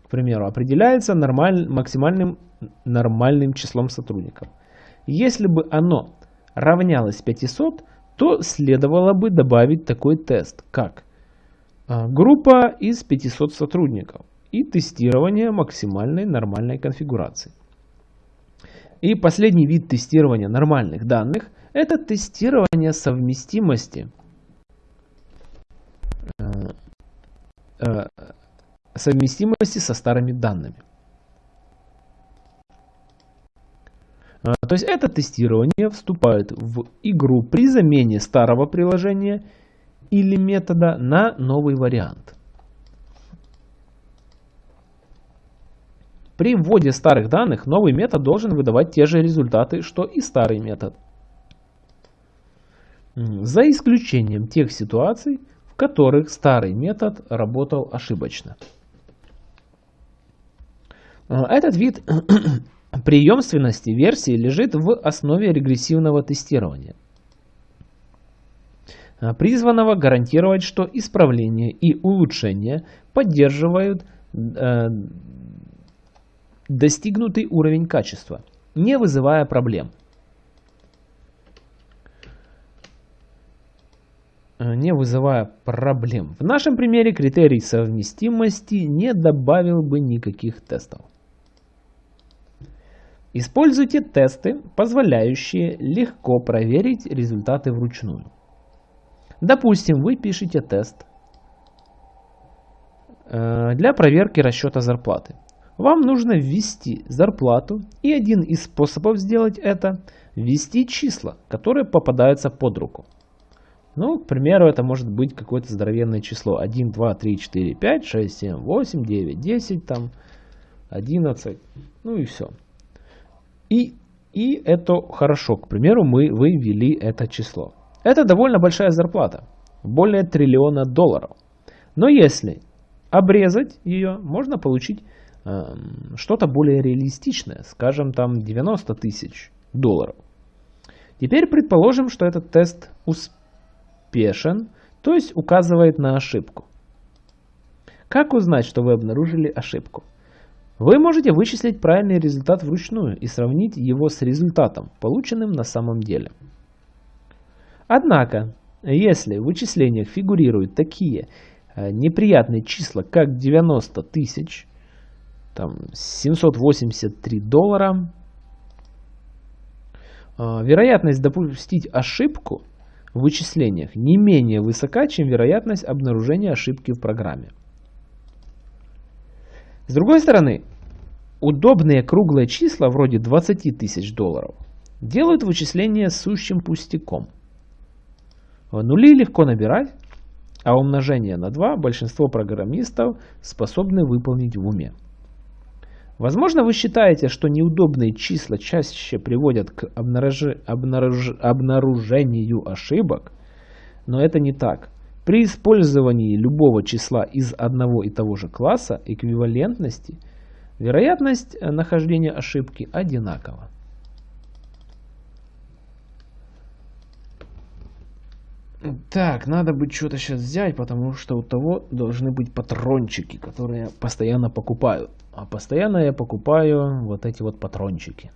к примеру, определяется нормаль, максимальным нормальным числом сотрудников. Если бы оно равнялось 500, то следовало бы добавить такой тест, как а, группа из 500 сотрудников и тестирование максимальной нормальной конфигурации. И последний вид тестирования нормальных данных – это тестирование совместимости Э, совместимости со старыми данными. То есть это тестирование вступает в игру при замене старого приложения или метода на новый вариант. При вводе старых данных новый метод должен выдавать те же результаты, что и старый метод. За исключением тех ситуаций, которых старый метод работал ошибочно. А, этот вид преемственности версии лежит в основе регрессивного тестирования, а, призванного гарантировать, что исправления и улучшения поддерживают э, достигнутый уровень качества, не вызывая проблем. Э, не вызывая проблем. В нашем примере критерий совместимости не добавил бы никаких тестов. Используйте тесты, позволяющие легко проверить результаты вручную. Допустим, вы пишете тест э, для проверки расчета зарплаты. Вам нужно ввести зарплату, и один из способов сделать это – ввести числа, которые попадаются под руку. Ну, к примеру, это может быть какое-то здоровенное число. 1, 2, 3, 4, 5, 6, 7, 8, 9, 10, там, 11, ну и все. И, и это хорошо. К примеру, мы вывели это число. Это довольно большая зарплата. Более триллиона долларов. Но если обрезать ее, можно получить э, что-то более реалистичное. Скажем, там 90 тысяч долларов. Теперь предположим, что этот тест успешен, то есть указывает на ошибку. Как узнать, что вы обнаружили ошибку? Вы можете вычислить правильный результат вручную и сравнить его с результатом, полученным на самом деле. Однако, если в вычислениях фигурируют такие э, неприятные числа, как 90 тысяч, там 783 доллара, э, вероятность допустить ошибку в вычислениях не менее высока, чем вероятность обнаружения ошибки в программе. С другой стороны, удобные круглые числа вроде 20 тысяч долларов делают вычисление сущим пустяком. Нули легко набирать, а умножение на 2 большинство программистов способны выполнить в уме. Возможно, вы считаете, что неудобные числа чаще приводят к обнаружи... Обнаруж... обнаружению ошибок, но это не так. При использовании любого числа из одного и того же класса эквивалентности вероятность нахождения ошибки одинакова. Так, надо бы что-то сейчас взять, потому что у того должны быть патрончики, которые я постоянно покупаю. А постоянно я покупаю вот эти вот патрончики.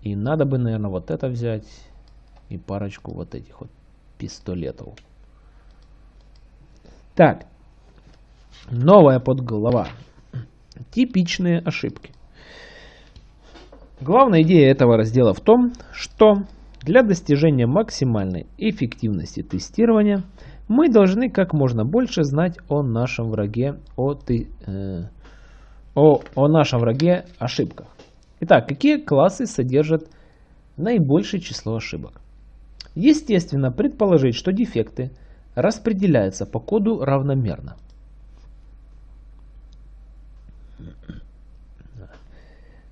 И надо бы, наверное, вот это взять и парочку вот этих вот пистолетов. Так, новая подглава. Типичные ошибки. Главная идея этого раздела в том, что для достижения максимальной эффективности тестирования мы должны как можно больше знать о нашем враге, о, ты, э, о, о нашем враге ошибках. Итак, какие классы содержат наибольшее число ошибок? Естественно, предположить, что дефекты распределяются по коду равномерно.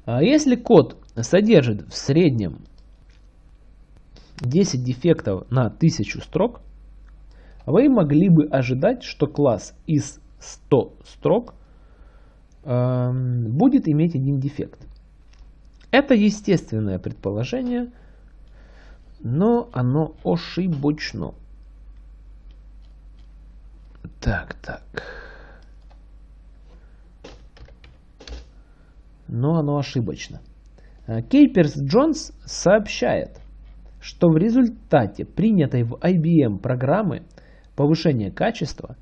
А если код содержит в среднем 10 дефектов на 1000 строк, вы могли бы ожидать, что класс из 100 строк э, будет иметь один дефект. Это естественное предположение, но оно ошибочно. Так, так. Но оно ошибочно. Кейперс Джонс сообщает, что в результате принятой в IBM программы повышения качества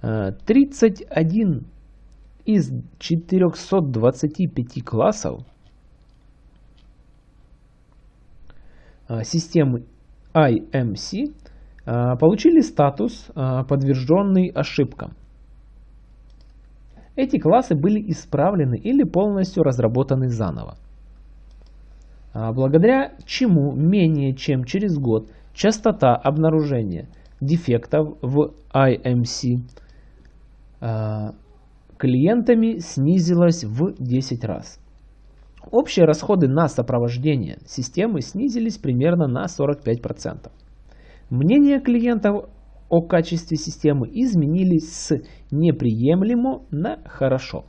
31 э, из 425 классов системы IMC э, получили статус подтвержденный ошибкам. Эти классы были исправлены или полностью разработаны заново. А, благодаря чему менее чем через год частота обнаружения дефектов в IMC а, клиентами снизилась в 10 раз. Общие расходы на сопровождение системы снизились примерно на 45%. Мнения клиентов о качестве системы изменились с неприемлемо на хорошо.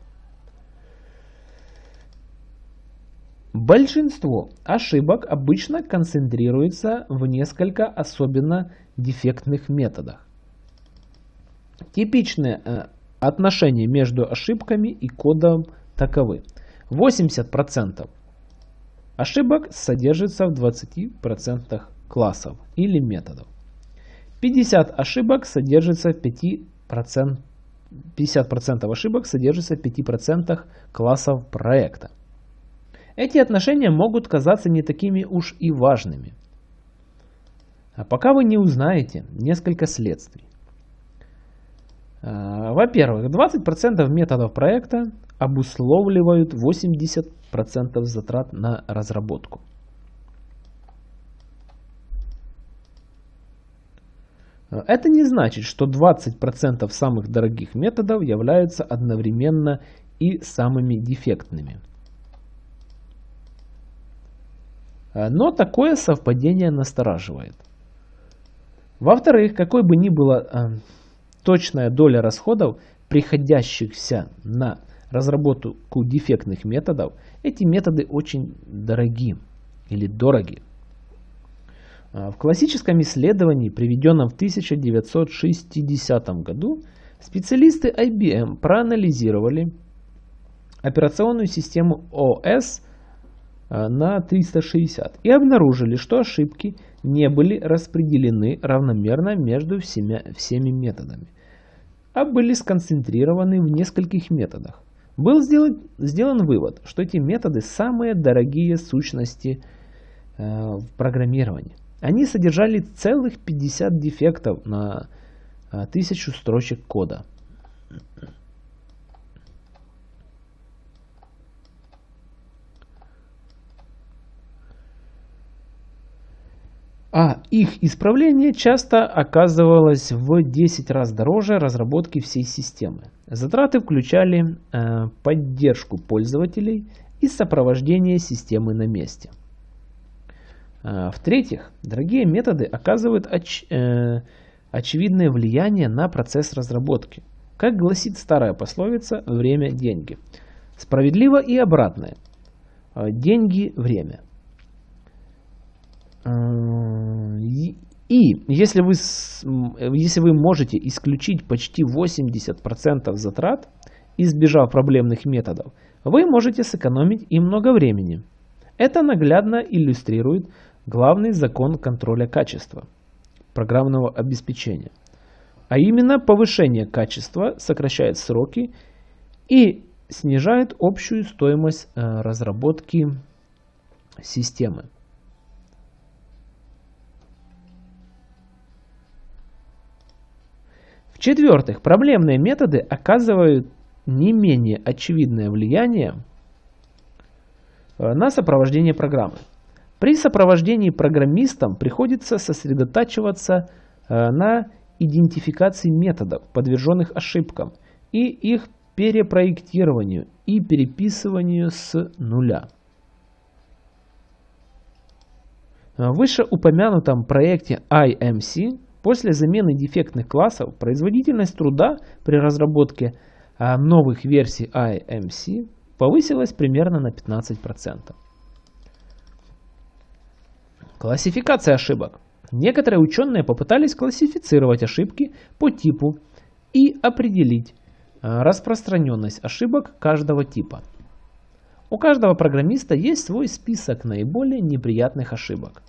Большинство ошибок обычно концентрируется в несколько особенно дефектных методах. Типичные э, отношения между ошибками и кодом таковы. 80% ошибок содержится в 20% классов или методов. 50 ошибок содержится в 5%, 50% ошибок содержится в 5% классов проекта. Эти отношения могут казаться не такими уж и важными. А пока вы не узнаете несколько следствий. Во-первых, 20% методов проекта обусловливают 80% затрат на разработку. Это не значит, что 20% самых дорогих методов являются одновременно и самыми дефектными. Но такое совпадение настораживает. Во-вторых, какой бы ни была э, точная доля расходов, приходящихся на разработку дефектных методов, эти методы очень дороги или дороги. Э, в классическом исследовании, приведенном в 1960 году, специалисты IBM проанализировали операционную систему OS на 360 и обнаружили, что ошибки не были распределены равномерно между всеми, всеми методами, а были сконцентрированы в нескольких методах. Был сделан, сделан вывод, что эти методы самые дорогие сущности э, в программировании. Они содержали целых 50 дефектов на э, тысячу строчек кода. А их исправление часто оказывалось в 10 раз дороже разработки всей системы. Затраты включали э, поддержку пользователей и сопровождение системы на месте. Э, В-третьих, дорогие методы оказывают оч э, очевидное влияние на процесс разработки. Как гласит старая пословица «время – деньги». Справедливо и обратное. Э, деньги – время – и если вы, если вы можете исключить почти 80% затрат, избежав проблемных методов, вы можете сэкономить и много времени. Это наглядно иллюстрирует главный закон контроля качества программного обеспечения. А именно повышение качества сокращает сроки и снижает общую стоимость э, разработки системы. В-четвертых, проблемные методы оказывают не менее очевидное влияние э, на сопровождение программы. При сопровождении программистам приходится сосредотачиваться э, на идентификации методов, подверженных ошибкам, и их перепроектированию и переписыванию с нуля. В вышеупомянутом проекте IMC После замены дефектных классов производительность труда при разработке а, новых версий IMC повысилась примерно на 15%. Классификация ошибок. Некоторые ученые попытались классифицировать ошибки по типу и определить а, распространенность ошибок каждого типа. У каждого программиста есть свой список наиболее неприятных ошибок.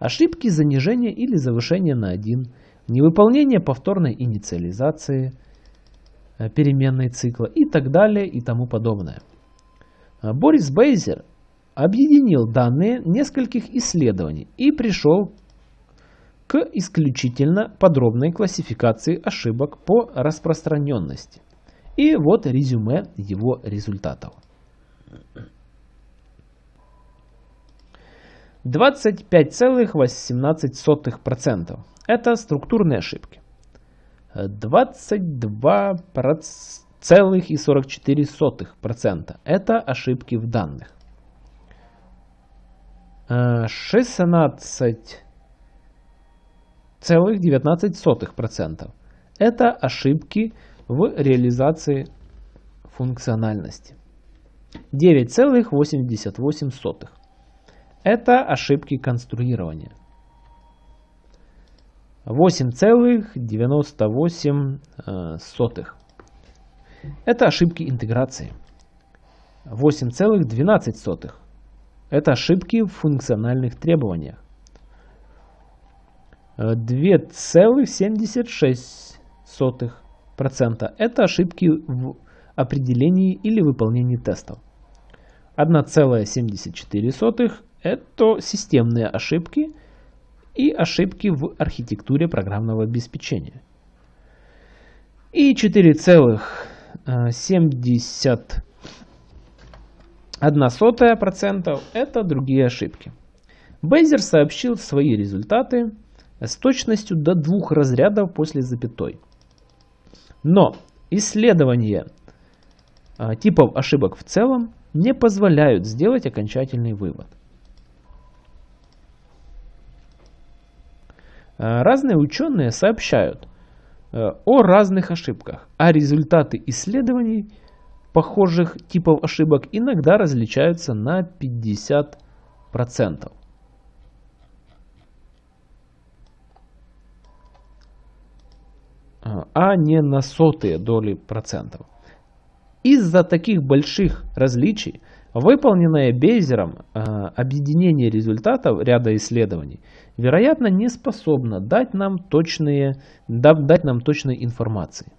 Ошибки занижения или завышения на 1, невыполнение повторной инициализации э, переменной цикла и так далее и тому подобное. А Борис Бейзер объединил данные нескольких исследований и пришел к исключительно подробной классификации ошибок по распространенности. И вот резюме его результатов. 25,18%. Это структурные ошибки. 22,44%. Это ошибки в данных. 16,19%. Это ошибки в реализации функциональности. 9,88%. Это ошибки конструирования. 8,98. Э, Это ошибки интеграции. 8,12. Это ошибки в функциональных требованиях. 2,76%. Это ошибки в определении или выполнении тестов. 1,74 это системные ошибки и ошибки в архитектуре программного обеспечения. И 4,71% это другие ошибки. Бейзер сообщил свои результаты с точностью до двух разрядов после запятой. Но исследования а, типов ошибок в целом не позволяют сделать окончательный вывод. Разные ученые сообщают э, о разных ошибках, а результаты исследований похожих типов ошибок иногда различаются на 50%. Э, а не на сотые доли процентов. Из-за таких больших различий Выполненное Бейзером э, объединение результатов ряда исследований, вероятно, не способно дать нам, точные, дать нам точной информации.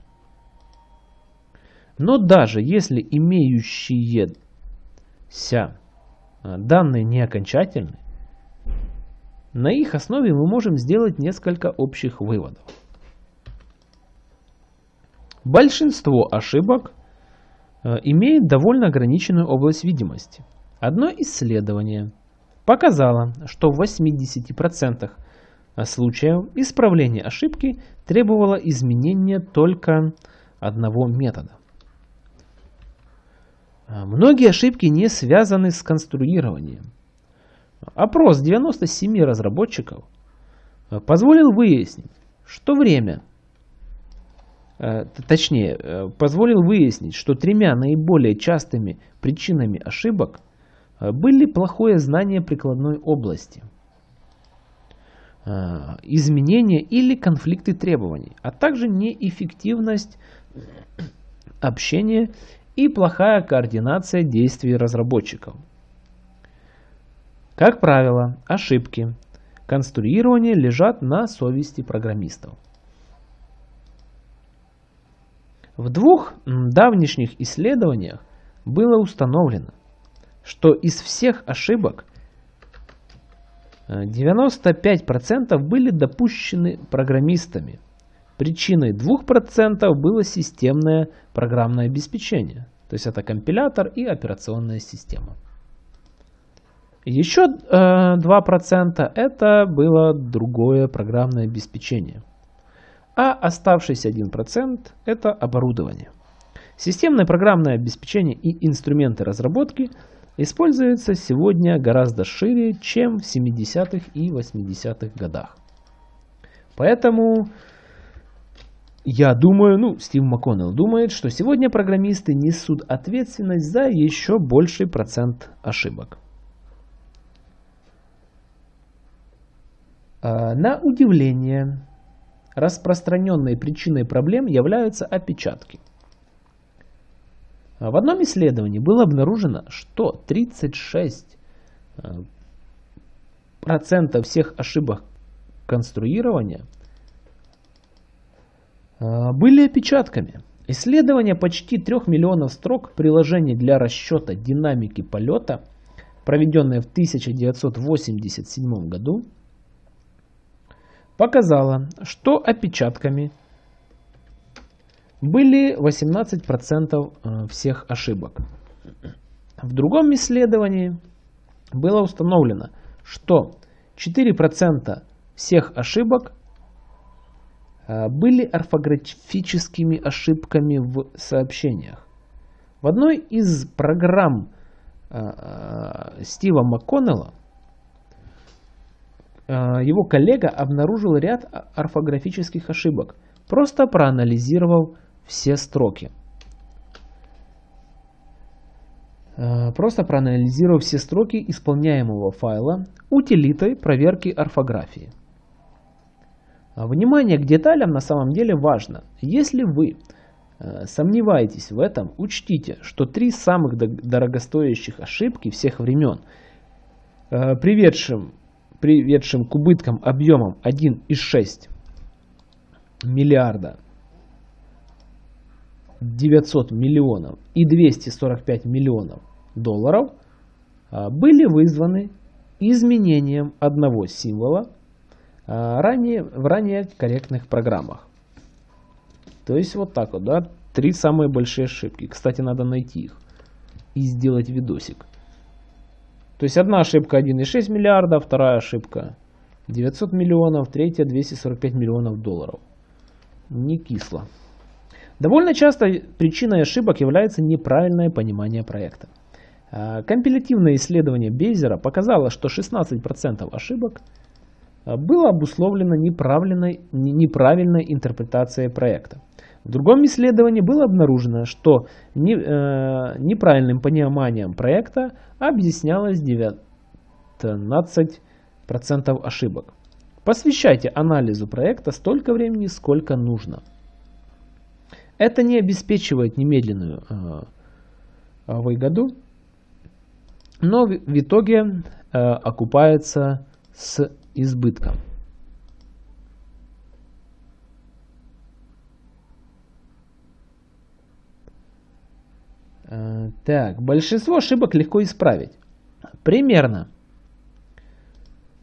Но даже если имеющиеся э, данные не окончательны, на их основе мы можем сделать несколько общих выводов. Большинство ошибок имеет довольно ограниченную область видимости. Одно исследование показало, что в 80% случаев исправление ошибки требовало изменения только одного метода. А многие ошибки не связаны с конструированием. Опрос 97 разработчиков э, позволил выяснить, что время Э, точнее, э, позволил выяснить, что тремя наиболее частыми причинами ошибок э, были плохое знание прикладной области, изменения или конфликты требований, а также неэффективность общения и плохая координация действий разработчиков. Как правило, ошибки конструирования лежат на совести программистов. В двух давнишних исследованиях было установлено, что из всех ошибок 95% э, были допущены программистами. Причиной 2% было системное программное обеспечение. То есть это компилятор и операционная система. Еще 2% э, это было другое программное обеспечение а оставшийся 1% – это оборудование. Системное программное обеспечение и инструменты разработки используются сегодня гораздо шире, чем в 70-х и 80-х годах. Поэтому я думаю, ну, Стив МакКоннелл думает, что сегодня программисты несут ответственность за еще больший процент ошибок. А, на удивление, распространенной причиной проблем являются опечатки. В одном исследовании было обнаружено, что 36% э, всех ошибок конструирования э, были опечатками. Исследование почти 3 миллионов строк приложений для расчета динамики полета, проведенное в 1987 году, показала, что опечатками были 18% э, всех ошибок. В другом исследовании было установлено, что 4% всех ошибок э, были орфографическими ошибками в сообщениях. В одной из программ э, Стива МакКоннелла его коллега обнаружил ряд орфографических ошибок, просто проанализировав все строки. Э, просто проанализировав все строки исполняемого файла утилитой проверки орфографии. А внимание к деталям на самом деле важно. Если вы сомневаетесь в этом, учтите, что три самых дорогостоящих ошибки всех времен, приведшим приведшим к убыткам объемом 1,6 миллиарда 900 миллионов и 245 миллионов долларов а, были вызваны изменением одного символа а, ранее, в ранее корректных программах. То есть вот так вот, да, три самые большие ошибки. Кстати, надо найти их и сделать видосик. То есть одна ошибка 1,6 миллиарда, вторая ошибка 900 миллионов, третья 245 миллионов долларов. Не кисло. Довольно часто причиной ошибок является неправильное понимание проекта. А, компилятивное исследование Бейзера показало, что 16% ошибок а, было обусловлено неправильной, неправильной интерпретацией проекта. В другом исследовании было обнаружено, что не, э, неправильным пониманием проекта объяснялось 19% ошибок. Посвящайте анализу проекта столько времени, сколько нужно. Это не обеспечивает немедленную э, выгоду, но в итоге э, окупается с избытком. Так, большинство ошибок легко исправить. Примерно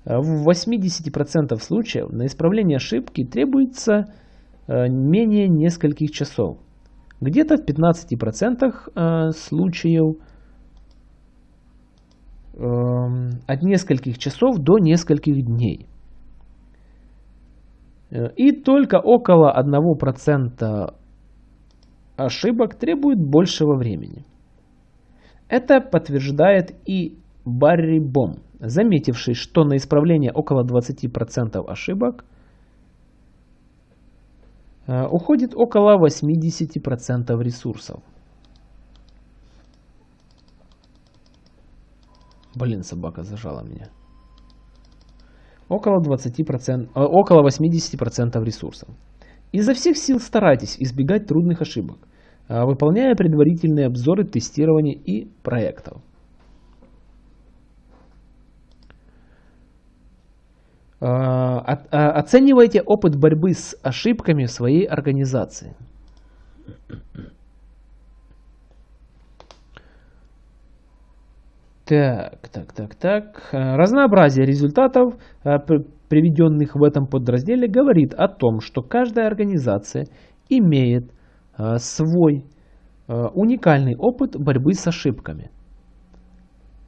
в 80% случаев на исправление ошибки требуется э, менее нескольких часов. Где-то в 15% э, случаев эм, от нескольких часов до нескольких дней. И только около 1% ошибок требует большего времени. Это подтверждает и Барри Бом, заметивший, что на исправление около 20% ошибок э, уходит около 80% ресурсов. Блин, собака зажала меня. Около 20%, э, около 80% ресурсов. Изо всех сил старайтесь избегать трудных ошибок, выполняя предварительные обзоры тестирования и проектов. А, а, оценивайте опыт борьбы с ошибками в своей организации. Так, так, так, так. Разнообразие результатов, а, приведенных в этом подразделе, говорит о том, что каждая организация имеет свой уникальный опыт борьбы с ошибками –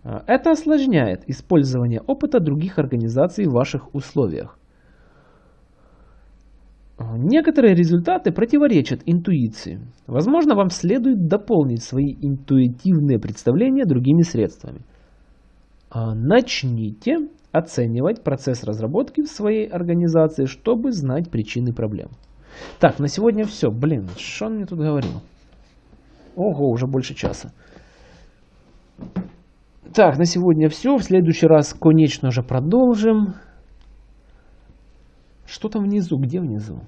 а, это осложняет использование опыта других организаций в ваших условиях. Некоторые результаты противоречат интуиции. Возможно, вам следует дополнить свои интуитивные представления другими средствами. Начните оценивать процесс разработки в своей организации, чтобы знать причины проблем. Так, на сегодня все. Блин, что он мне тут говорил? Ого, уже больше часа. Так, на сегодня все. В следующий раз, конечно же, продолжим. Что там внизу? Где внизу?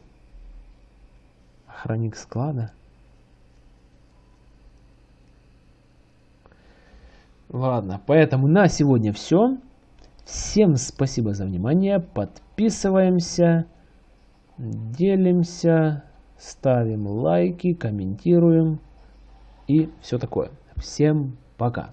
Охранник склада. Ладно, поэтому на сегодня все. Всем спасибо за внимание. Подписываемся, делимся, ставим лайки, комментируем и все такое. Всем пока.